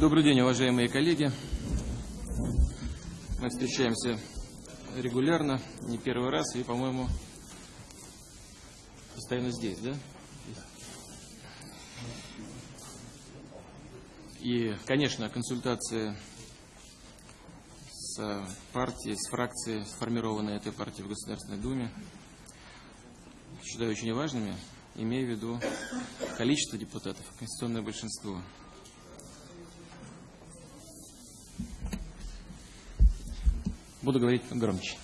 Добрый день, уважаемые коллеги. Мы встречаемся регулярно, не первый раз, и, по-моему, постоянно здесь, да? И, конечно, консультации с партией, с фракцией, сформированной этой партией в Государственной Думе, считаю очень важными, имея в виду количество депутатов, конституционное большинство. Буду говорить громче.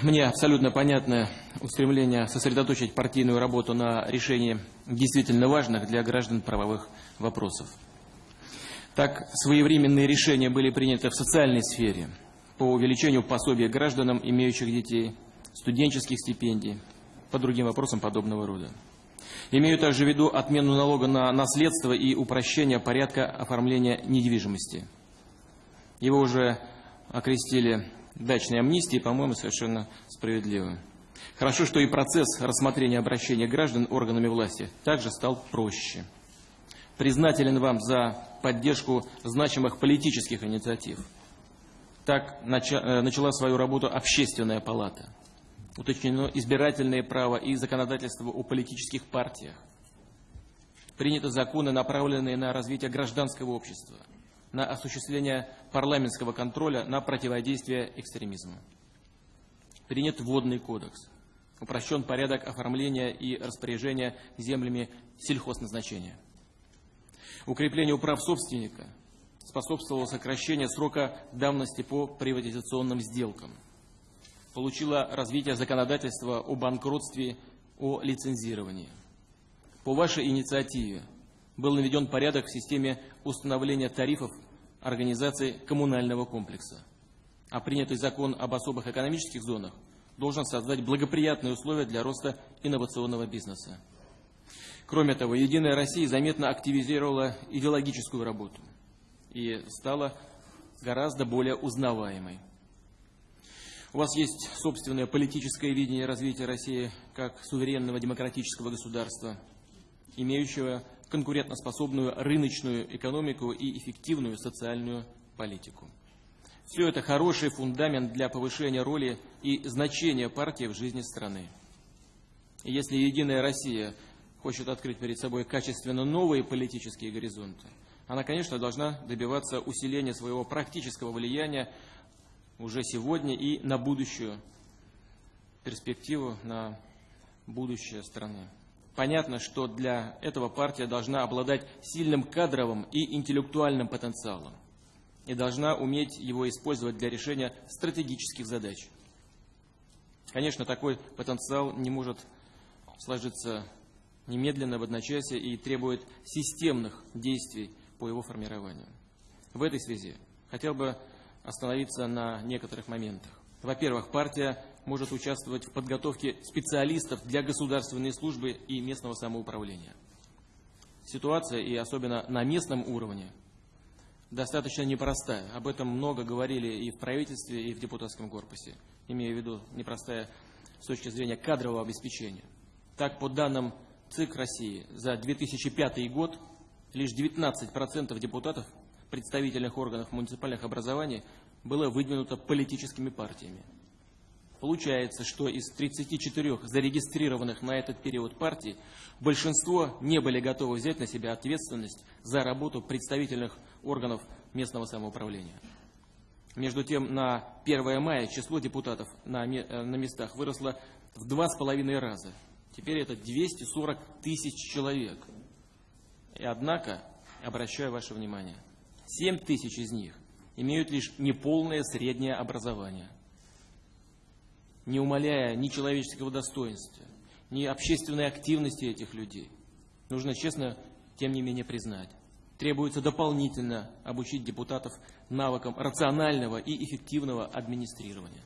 Мне абсолютно понятно устремление сосредоточить партийную работу на решении действительно важных для граждан правовых вопросов. Так, своевременные решения были приняты в социальной сфере по увеличению пособия гражданам, имеющих детей, студенческих стипендий, по другим вопросам подобного рода. Имею также в виду отмену налога на наследство и упрощение порядка оформления недвижимости – его уже окрестили дачной амнистией, по-моему, совершенно справедливо. Хорошо, что и процесс рассмотрения обращения граждан органами власти также стал проще. Признателен вам за поддержку значимых политических инициатив. Так э, начала свою работу общественная палата. Уточнено избирательное право и законодательство о политических партиях. Приняты законы, направленные на развитие гражданского общества – на осуществление парламентского контроля на противодействие экстремизму. Принят водный кодекс. Упрощен порядок оформления и распоряжения землями сельхозназначения. Укреплению прав собственника способствовало сокращение срока давности по приватизационным сделкам. Получило развитие законодательства о банкротстве, о лицензировании. По вашей инициативе был наведен порядок в системе установления тарифов организации коммунального комплекса. А принятый закон об особых экономических зонах должен создать благоприятные условия для роста инновационного бизнеса. Кроме того, «Единая Россия» заметно активизировала идеологическую работу и стала гораздо более узнаваемой. У вас есть собственное политическое видение развития России как суверенного демократического государства, имеющего конкурентоспособную рыночную экономику и эффективную социальную политику. Все это хороший фундамент для повышения роли и значения партии в жизни страны. И если «Единая Россия» хочет открыть перед собой качественно новые политические горизонты, она, конечно, должна добиваться усиления своего практического влияния уже сегодня и на будущую перспективу, на будущее страны. Понятно, что для этого партия должна обладать сильным кадровым и интеллектуальным потенциалом и должна уметь его использовать для решения стратегических задач. Конечно, такой потенциал не может сложиться немедленно в одночасье и требует системных действий по его формированию. В этой связи хотел бы остановиться на некоторых моментах. Во-первых, партия может участвовать в подготовке специалистов для государственной службы и местного самоуправления. Ситуация, и особенно на местном уровне, достаточно непростая. Об этом много говорили и в правительстве, и в депутатском корпусе, имея в виду непростая с точки зрения кадрового обеспечения. Так, по данным ЦИК России, за 2005 год лишь 19% депутатов представительных органов муниципальных образований было выдвинуто политическими партиями. Получается, что из 34 зарегистрированных на этот период партий большинство не были готовы взять на себя ответственность за работу представительных органов местного самоуправления. Между тем, на 1 мая число депутатов на, э, на местах выросло в два с половиной раза. Теперь это 240 тысяч человек. И однако, обращаю ваше внимание, 7 тысяч из них имеют лишь неполное среднее образование, не умаляя ни человеческого достоинства, ни общественной активности этих людей. Нужно честно, тем не менее, признать. Требуется дополнительно обучить депутатов навыкам рационального и эффективного администрирования.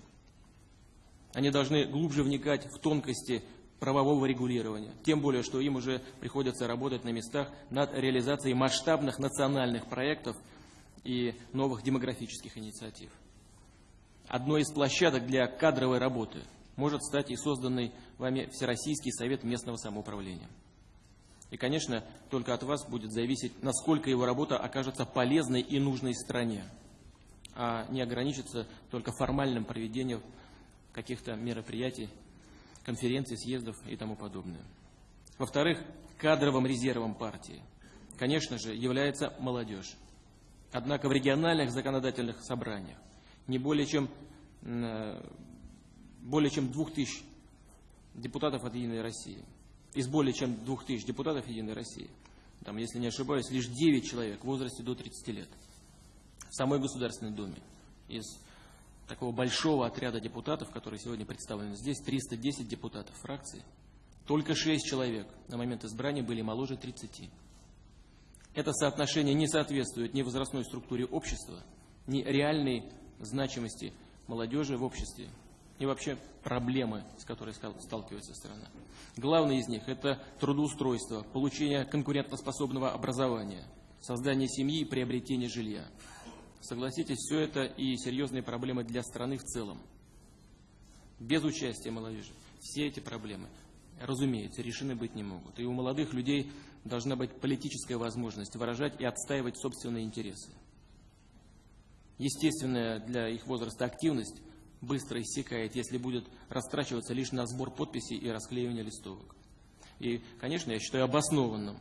Они должны глубже вникать в тонкости правового регулирования. Тем более, что им уже приходится работать на местах над реализацией масштабных национальных проектов и новых демографических инициатив. Одной из площадок для кадровой работы может стать и созданный вами Всероссийский совет местного самоуправления. И, конечно, только от вас будет зависеть, насколько его работа окажется полезной и нужной стране, а не ограничится только формальным проведением каких-то мероприятий, конференций, съездов и тому подобное. Во-вторых, кадровым резервом партии, конечно же, является молодежь. Однако в региональных законодательных собраниях не более чем, э, более чем двух тысяч депутатов от «Единой России». Из более чем двух тысяч депутатов «Единой России», там, если не ошибаюсь, лишь 9 человек в возрасте до 30 лет в самой Государственной Думе. Из такого большого отряда депутатов, которые сегодня представлены здесь, 310 депутатов фракции, только 6 человек на момент избрания были моложе 30. Это соотношение не соответствует ни возрастной структуре общества, ни реальной значимости молодежи в обществе, и вообще проблемы, с которыми сталкивается страна. Главное из них – это трудоустройство, получение конкурентоспособного образования, создание семьи и приобретение жилья. Согласитесь, все это и серьезные проблемы для страны в целом. Без участия молодежи все эти проблемы, разумеется, решены быть не могут. И у молодых людей должна быть политическая возможность выражать и отстаивать собственные интересы. Естественная для их возраста активность быстро иссякает, если будет растрачиваться лишь на сбор подписей и расклеивание листовок. И, конечно, я считаю обоснованным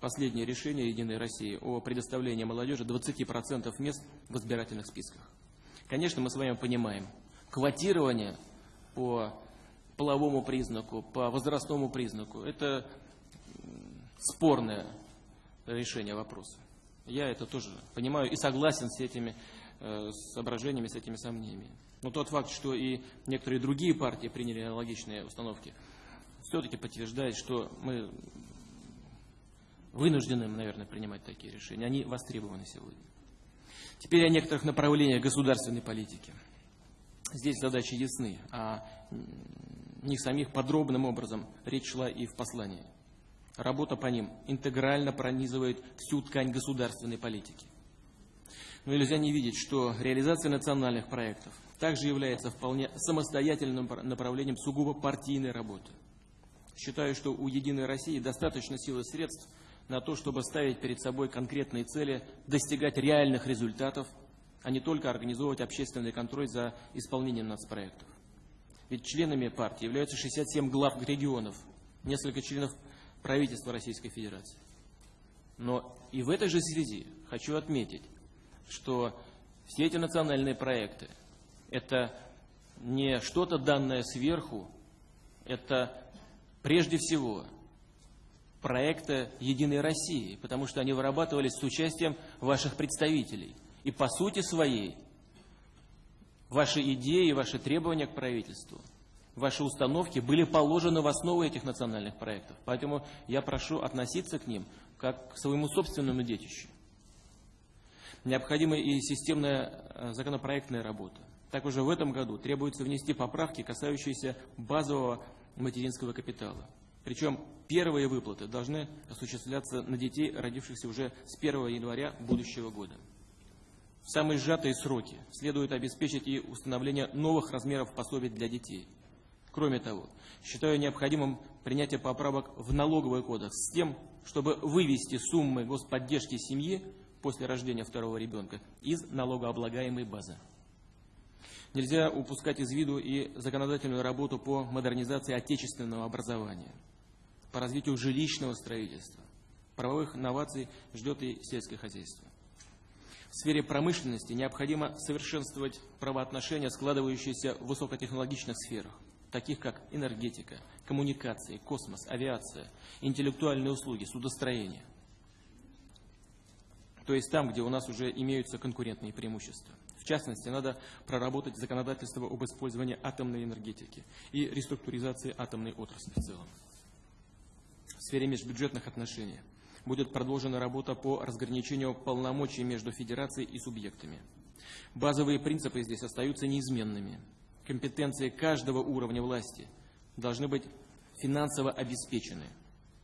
последнее решение «Единой России» о предоставлении молодежи 20% мест в избирательных списках. Конечно, мы с вами понимаем, квотирование по половому признаку, по возрастному признаку – это спорное решение вопроса. Я это тоже понимаю и согласен с этими э, соображениями, с этими сомнениями. Но тот факт, что и некоторые другие партии приняли аналогичные установки, все-таки подтверждает, что мы вынуждены, наверное, принимать такие решения. Они востребованы сегодня. Теперь о некоторых направлениях государственной политики. Здесь задачи ясны, а не самих подробным образом речь шла и в послании. Работа по ним интегрально пронизывает всю ткань государственной политики. Но нельзя не видеть, что реализация национальных проектов также является вполне самостоятельным направлением сугубо партийной работы. Считаю, что у «Единой России» достаточно сил и средств на то, чтобы ставить перед собой конкретные цели, достигать реальных результатов, а не только организовывать общественный контроль за исполнением нацпроектов. Ведь членами партии являются 67 глав регионов, несколько членов правительства Российской Федерации. Но и в этой же связи хочу отметить, что все эти национальные проекты – это не что-то данное сверху, это прежде всего проекты «Единой России», потому что они вырабатывались с участием ваших представителей. И по сути своей ваши идеи, ваши требования к правительству – ваши установки были положены в основу этих национальных проектов. Поэтому я прошу относиться к ним как к своему собственному детищу. Необходима и системная э, законопроектная работа. Так уже в этом году требуется внести поправки, касающиеся базового материнского капитала. Причем первые выплаты должны осуществляться на детей, родившихся уже с 1 января будущего года. В самые сжатые сроки следует обеспечить и установление новых размеров пособий для детей – Кроме того, считаю необходимым принятие поправок в налоговый кодекс с тем, чтобы вывести суммы господдержки семьи после рождения второго ребенка из налогооблагаемой базы. Нельзя упускать из виду и законодательную работу по модернизации отечественного образования, по развитию жилищного строительства. Правовых инноваций ждет и сельское хозяйство. В сфере промышленности необходимо совершенствовать правоотношения, складывающиеся в высокотехнологичных сферах таких как энергетика, коммуникации, космос, авиация, интеллектуальные услуги, судостроение. То есть там, где у нас уже имеются конкурентные преимущества. В частности, надо проработать законодательство об использовании атомной энергетики и реструктуризации атомной отрасли в целом. В сфере межбюджетных отношений будет продолжена работа по разграничению полномочий между федерацией и субъектами. Базовые принципы здесь остаются неизменными – компетенции каждого уровня власти должны быть финансово обеспечены,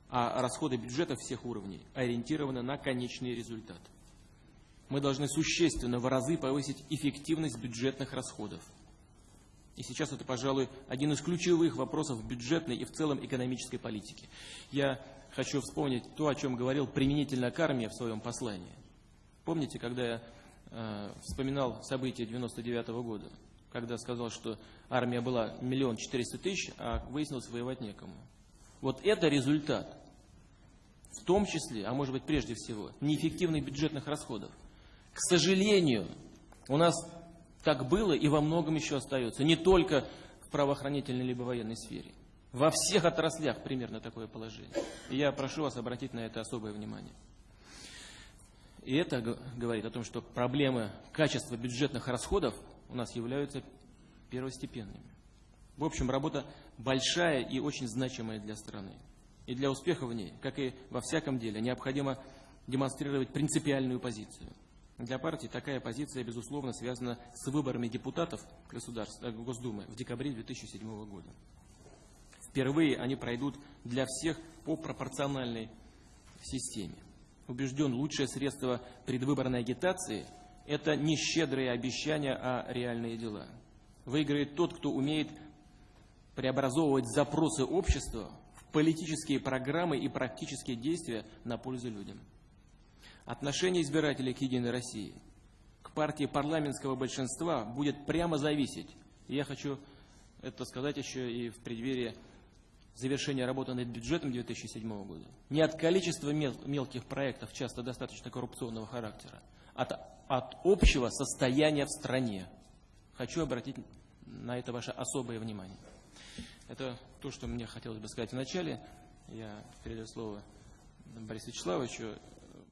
а расходы бюджета всех уровней ориентированы на конечный результат. Мы должны существенно в разы повысить эффективность бюджетных расходов. И сейчас это, пожалуй, один из ключевых вопросов бюджетной и в целом экономической политики. Я хочу вспомнить то, о чем говорил применительно к армии в своем послании. Помните, когда я э, вспоминал события 99 -го года, когда сказал, что армия была миллион четыреста тысяч, а выяснилось воевать некому. Вот это результат, в том числе, а может быть прежде всего, неэффективных бюджетных расходов. К сожалению, у нас так было и во многом еще остается. Не только в правоохранительной либо военной сфере. Во всех отраслях примерно такое положение. И я прошу вас обратить на это особое внимание. И это говорит о том, что проблемы качества бюджетных расходов у нас являются первостепенными. В общем, работа большая и очень значимая для страны. И для успеха в ней, как и во всяком деле, необходимо демонстрировать принципиальную позицию – для партии такая позиция, безусловно, связана с выборами депутатов государства, э, Госдумы в декабре 2007 года. Впервые они пройдут для всех по пропорциональной системе. Убежден, лучшее средство предвыборной агитации – это не щедрые обещания, а реальные дела. Выиграет тот, кто умеет преобразовывать запросы общества в политические программы и практические действия на пользу людям. Отношение избирателей к «Единой России», к партии парламентского большинства будет прямо зависеть. Я хочу это сказать еще и в преддверии завершения работы над бюджетом 2007 года. Не от количества мел мелких проектов, часто достаточно коррупционного характера, а от, от общего состояния в стране. Хочу обратить на это ваше особое внимание. Это то, что мне хотелось бы сказать в начале. Я передаю слово Борису Вячеславовичу.